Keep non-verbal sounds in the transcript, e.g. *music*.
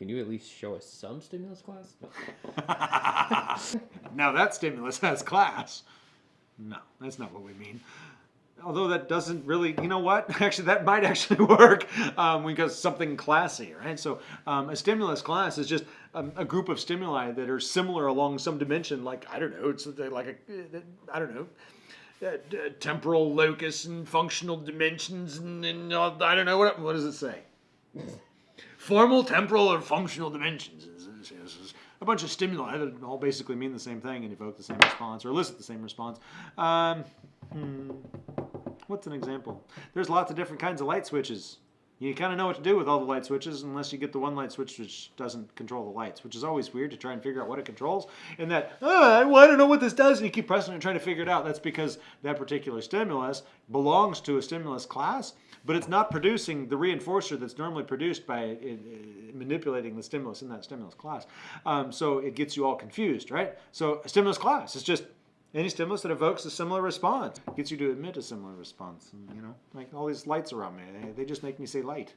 Can you at least show us some stimulus class? No. *laughs* *laughs* now that stimulus has class. No, that's not what we mean. Although that doesn't really, you know what? *laughs* Actually, that might actually work um, because something classy, right? So um, a stimulus class is just um, a group of stimuli that are similar along some dimension. Like I don't know, it's like a, I don't know, uh, temporal locus and functional dimensions, and, and uh, I don't know what what does it say? Formal, temporal, or functional dimensions. A bunch of stimuli that all basically mean the same thing and evoke the same response or elicit the same response. Um, hmm. What's an example? There's lots of different kinds of light switches. You kind of know what to do with all the light switches unless you get the one light switch which doesn't control the lights, which is always weird to try and figure out what it controls. And that, oh, well, I don't know what this does, and you keep pressing it and trying to figure it out. That's because that particular stimulus belongs to a stimulus class, but it's not producing the reinforcer that's normally produced by uh, manipulating the stimulus in that stimulus class. Um, so it gets you all confused, right? So a stimulus class is just any stimulus that evokes a similar response gets you to emit a similar response. And, you know, like all these lights around me, they, they just make me say light.